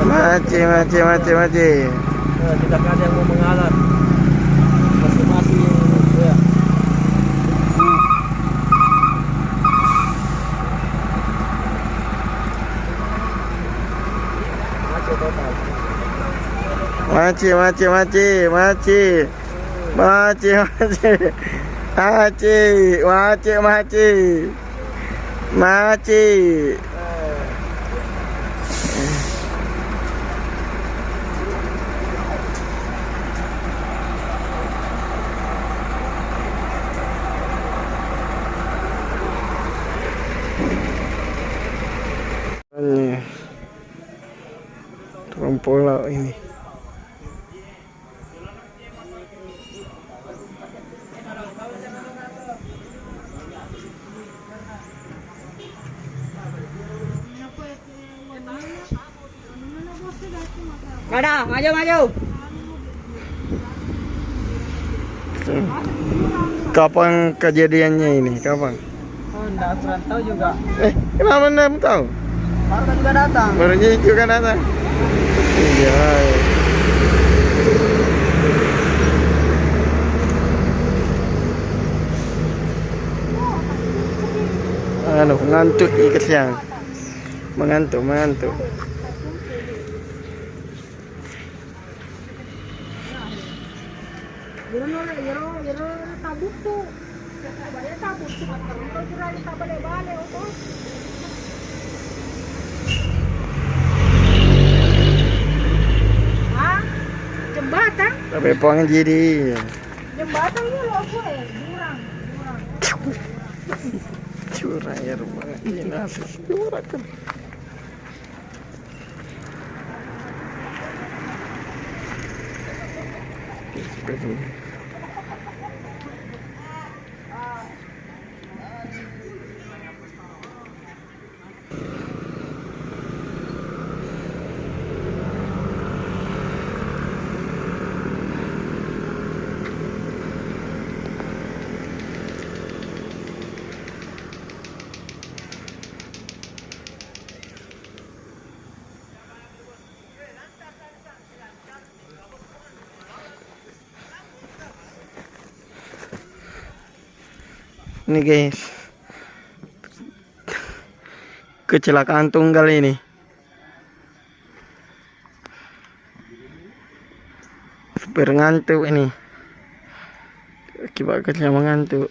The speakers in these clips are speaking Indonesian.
Maci, maci, maci, maci. Nah, tidak ada yang mau mengalah. Masing-masing ya. Maci, maci, maci, maci. Maci, maci. Maci, maci, maci. Maci. Ini rumpul laut ini. Ada, maju maju. Kapan kejadiannya ini? Kapan? Oh, enggak kurang tahu juga. Eh, kenapa anda tahu? Baru kan juga datang. Baru juga datang. Iya. Anu, ngantuk ikat siang. Mengantuk, mengantuk. Kalau? Jembatan? Tapi puang jadi. Jembatan lo ako eh. Jurang, jurang. Curang ya rumah ini nasi. Curang kan. Ini guys. Kecelakaan tunggal ini. Supir ngantuk ini. Akibat kecelakaan ngantuk.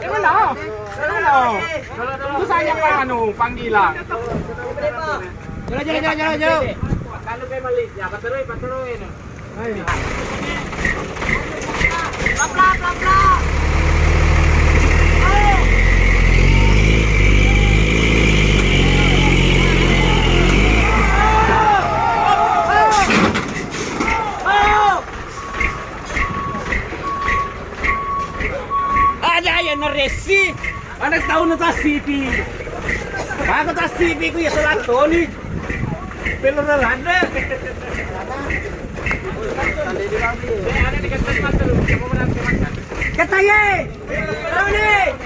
Janganlah. Janganlah. Tunggu saya pak anu panggilan. Jalan jalan jalan jalan jalan. Kalau ke na resi. Anak tao na ta sipi. Bago ta sipi ko yeso lang to ni. Pero na lang na. Jangan-jangan deh!